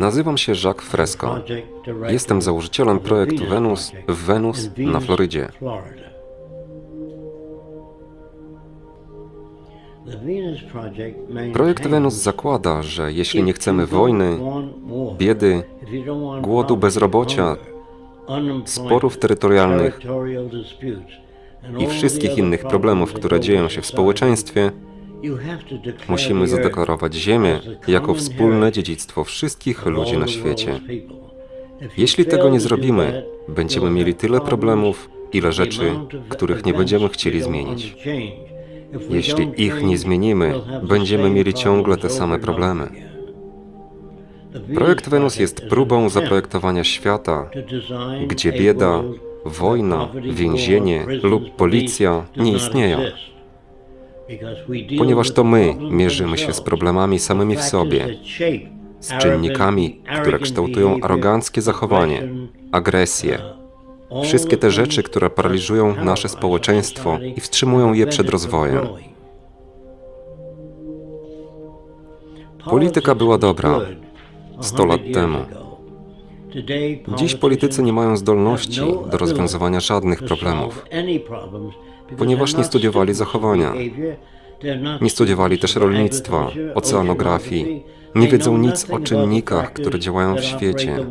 Nazywam się Jacques Fresco. Jestem założycielem projektu Venus w Venus na Florydzie. Projekt Venus zakłada, że jeśli nie chcemy wojny, biedy, głodu, bezrobocia, sporów terytorialnych i wszystkich innych problemów, które dzieją się w społeczeństwie, musimy zadeklarować Ziemię jako wspólne dziedzictwo wszystkich ludzi na świecie. Jeśli tego nie zrobimy, będziemy mieli tyle problemów, ile rzeczy, których nie będziemy chcieli zmienić. Jeśli ich nie zmienimy, będziemy mieli ciągle te same problemy. Projekt Wenus jest próbą zaprojektowania świata, gdzie bieda, wojna, więzienie lub policja nie istnieją. Ponieważ to my mierzymy się z problemami samymi w sobie, z czynnikami, które kształtują aroganckie zachowanie, agresję, wszystkie te rzeczy, które paraliżują nasze społeczeństwo i wstrzymują je przed rozwojem. Polityka była dobra 100 lat temu. Dziś politycy nie mają zdolności do rozwiązywania żadnych problemów, ponieważ nie studiowali zachowania. Nie studiowali też rolnictwa, oceanografii, nie wiedzą nic o czynnikach, które działają w świecie.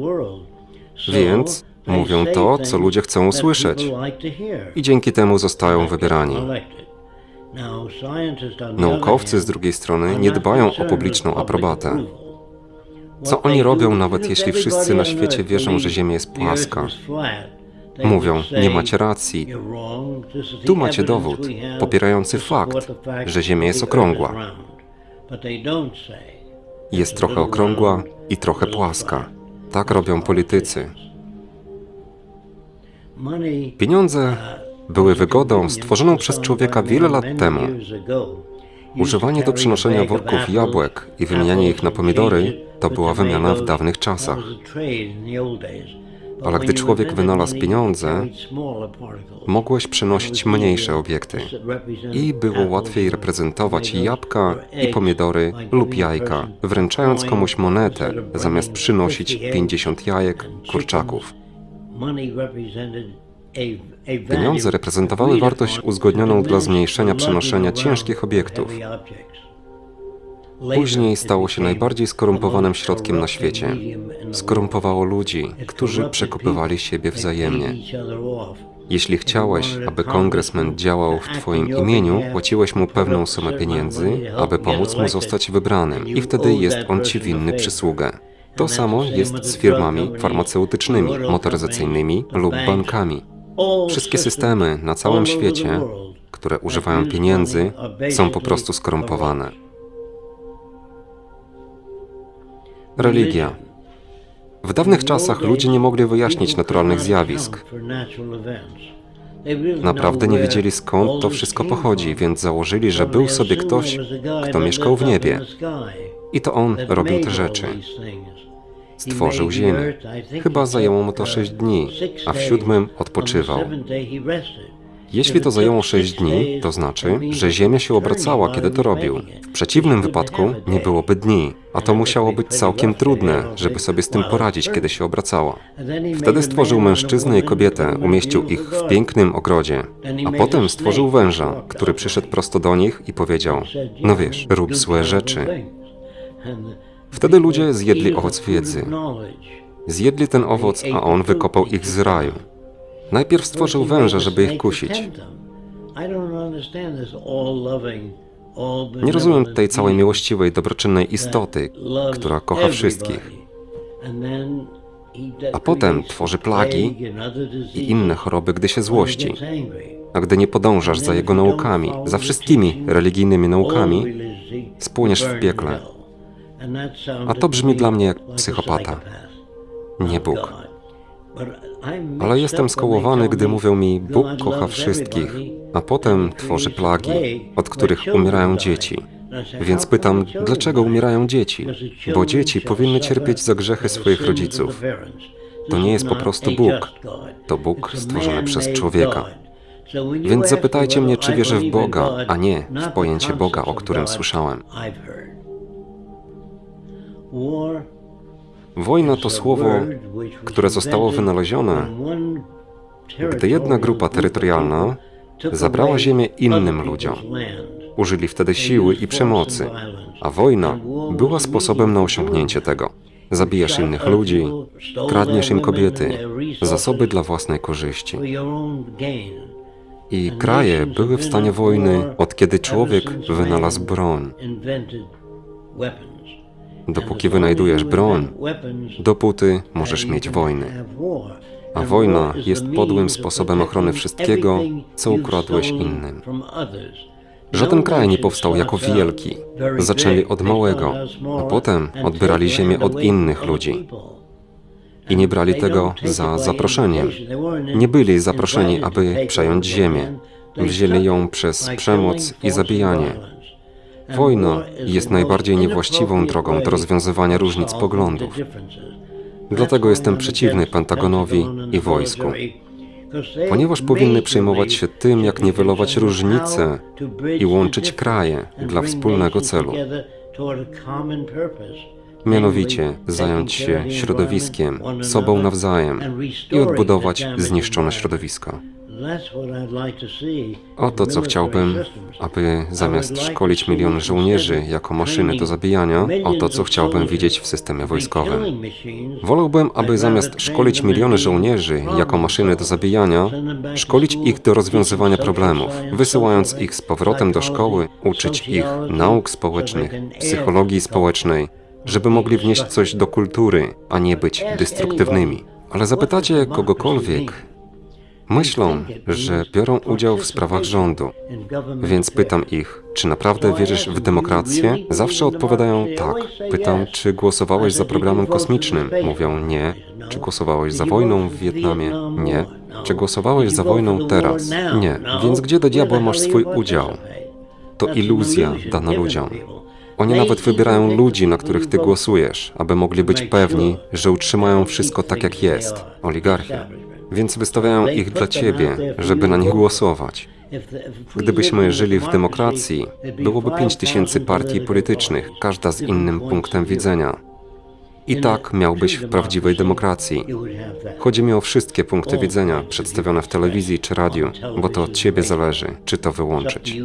Więc mówią to, co ludzie chcą usłyszeć i dzięki temu zostają wybierani. Naukowcy z drugiej strony nie dbają o publiczną aprobatę. Co oni robią, nawet jeśli wszyscy na świecie wierzą, że Ziemia jest płaska? Mówią, nie macie racji. Tu macie dowód popierający fakt, że Ziemia jest okrągła. Jest trochę okrągła i trochę płaska. Tak robią politycy. Pieniądze były wygodą stworzoną przez człowieka wiele lat temu. Używanie do przenoszenia worków jabłek i wymienianie ich na pomidory to była wymiana w dawnych czasach. Ale gdy człowiek wynalazł pieniądze, mogłeś przenosić mniejsze obiekty i było łatwiej reprezentować jabłka i pomidory lub jajka, wręczając komuś monetę, zamiast przynosić 50 jajek, kurczaków. Pieniądze reprezentowały wartość uzgodnioną dla zmniejszenia przenoszenia ciężkich obiektów. Później stało się najbardziej skorumpowanym środkiem na świecie. Skorumpowało ludzi, którzy przekupywali siebie wzajemnie. Jeśli chciałeś, aby kongresmen działał w Twoim imieniu, płaciłeś mu pewną sumę pieniędzy, aby pomóc mu zostać wybranym i wtedy jest on Ci winny przysługę. To samo jest z firmami farmaceutycznymi, motoryzacyjnymi lub bankami. Wszystkie systemy na całym świecie, które używają pieniędzy, są po prostu skorumpowane. Religia. W dawnych czasach ludzie nie mogli wyjaśnić naturalnych zjawisk. Naprawdę nie wiedzieli skąd to wszystko pochodzi, więc założyli, że był sobie ktoś, kto mieszkał w niebie. I to on robił te rzeczy. Stworzył ziemię. Chyba zajęło mu to sześć dni, a w siódmym odpoczywał. Jeśli to zajęło sześć dni, to znaczy, że Ziemia się obracała, kiedy to robił. W przeciwnym wypadku nie byłoby dni, a to musiało być całkiem trudne, żeby sobie z tym poradzić, kiedy się obracała. Wtedy stworzył mężczyznę i kobietę, umieścił ich w pięknym ogrodzie, a potem stworzył węża, który przyszedł prosto do nich i powiedział, no wiesz, rób złe rzeczy. Wtedy ludzie zjedli owoc wiedzy. Zjedli ten owoc, a on wykopał ich z raju. Najpierw stworzył węża, żeby ich kusić. Nie rozumiem tej całej miłościwej, dobroczynnej istoty, która kocha wszystkich. A potem tworzy plagi i inne choroby, gdy się złości. A gdy nie podążasz za jego naukami, za wszystkimi religijnymi naukami, spłoniesz w piekle. A to brzmi dla mnie jak psychopata, nie Bóg. Ale jestem skołowany, gdy mówią mi, Bóg kocha wszystkich, a potem tworzy plagi, od których umierają dzieci. Więc pytam, dlaczego umierają dzieci? Bo dzieci powinny cierpieć za grzechy swoich rodziców. To nie jest po prostu Bóg, to Bóg stworzony przez człowieka. Więc zapytajcie mnie, czy wierzę w Boga, a nie w pojęcie Boga, o którym słyszałem. Wojna to słowo, które zostało wynalezione, gdy jedna grupa terytorialna zabrała ziemię innym ludziom. Użyli wtedy siły i przemocy, a wojna była sposobem na osiągnięcie tego. Zabijasz innych ludzi, kradniesz im kobiety, zasoby dla własnej korzyści. I kraje były w stanie wojny od kiedy człowiek wynalazł broń. Dopóki wynajdujesz broń, dopóty możesz mieć wojny. A wojna jest podłym sposobem ochrony wszystkiego, co ukradłeś innym. Żaden kraj nie powstał jako wielki. Zaczęli od małego, a potem odbierali ziemię od innych ludzi. I nie brali tego za zaproszeniem. Nie byli zaproszeni, aby przejąć ziemię. Wzięli ją przez przemoc i zabijanie. Wojna jest najbardziej niewłaściwą drogą do rozwiązywania różnic poglądów. Dlatego jestem przeciwny Pentagonowi i wojsku. Ponieważ powinny przejmować się tym, jak niwelować różnice i łączyć kraje dla wspólnego celu. Mianowicie zająć się środowiskiem, sobą nawzajem i odbudować zniszczone środowiska. Oto co chciałbym, aby zamiast szkolić miliony żołnierzy jako maszyny do zabijania, oto co chciałbym widzieć w systemie wojskowym. Wolałbym, aby zamiast szkolić miliony żołnierzy jako maszyny do zabijania, szkolić ich do rozwiązywania problemów, wysyłając ich z powrotem do szkoły, uczyć ich nauk społecznych, psychologii społecznej, żeby mogli wnieść coś do kultury, a nie być destruktywnymi. Ale zapytacie kogokolwiek, Myślą, że biorą udział w sprawach rządu, więc pytam ich, czy naprawdę wierzysz w demokrację? Zawsze odpowiadają tak. Pytam, czy głosowałeś za programem kosmicznym? Mówią nie. Czy głosowałeś za wojną w Wietnamie? Nie. Czy głosowałeś za wojną teraz? Nie. Więc gdzie do diabła masz swój udział? To iluzja dana ludziom. Oni nawet wybierają ludzi, na których ty głosujesz, aby mogli być pewni, że utrzymają wszystko tak, jak jest. Oligarchia więc wystawiają ich dla Ciebie, żeby na nich głosować. Gdybyśmy żyli w demokracji, byłoby pięć tysięcy partii politycznych, każda z innym punktem widzenia. I tak miałbyś w prawdziwej demokracji. Chodzi mi o wszystkie punkty widzenia przedstawione w telewizji czy radiu, bo to od Ciebie zależy, czy to wyłączyć.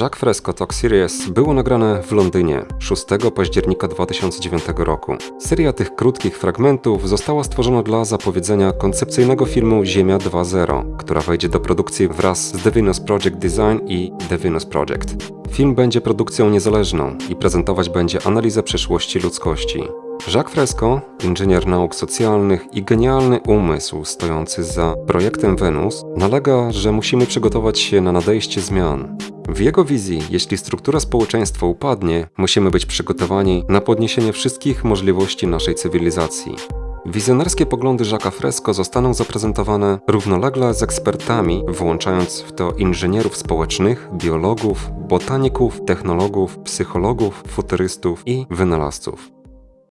Jacques Fresco Talk Series było nagrane w Londynie 6 października 2009 roku. Seria tych krótkich fragmentów została stworzona dla zapowiedzenia koncepcyjnego filmu Ziemia 2.0, która wejdzie do produkcji wraz z The Venus Project Design i The Venus Project. Film będzie produkcją niezależną i prezentować będzie analizę przyszłości ludzkości. Jacques Fresco, inżynier nauk socjalnych i genialny umysł stojący za projektem Wenus, nalega, że musimy przygotować się na nadejście zmian. W jego wizji, jeśli struktura społeczeństwa upadnie, musimy być przygotowani na podniesienie wszystkich możliwości naszej cywilizacji. Wizjonerskie poglądy Jacques'a Fresco zostaną zaprezentowane równolegle z ekspertami, włączając w to inżynierów społecznych, biologów, botaników, technologów, psychologów, futurystów i wynalazców.